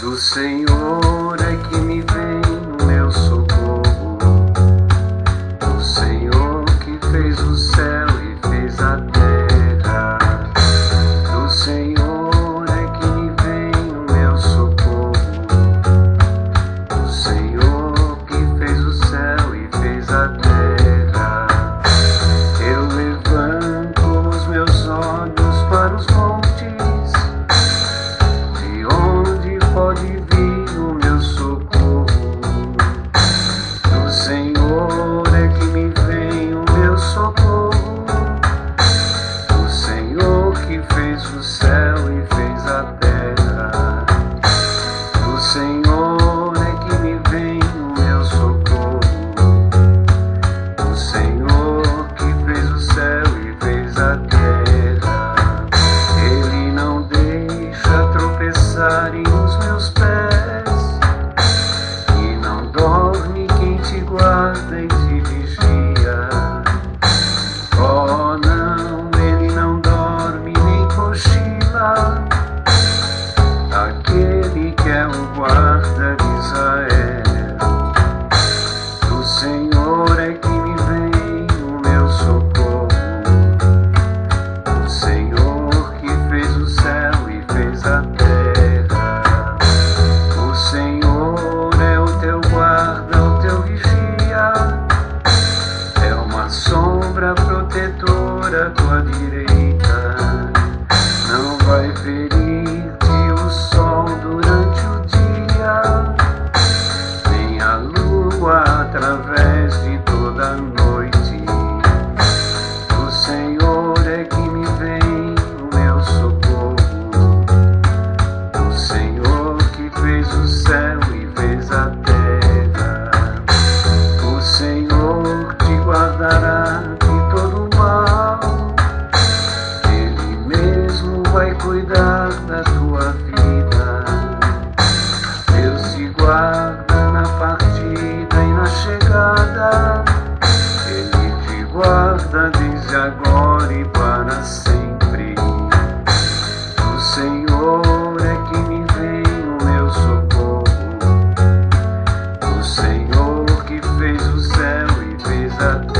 do Senhor é que me Jesus said. Baby cuidar da tua vida. Deus te guarda na partida e na chegada. Ele te guarda desde agora e para sempre. O Senhor é que me vem o meu socorro. O Senhor que fez o céu e fez a terra.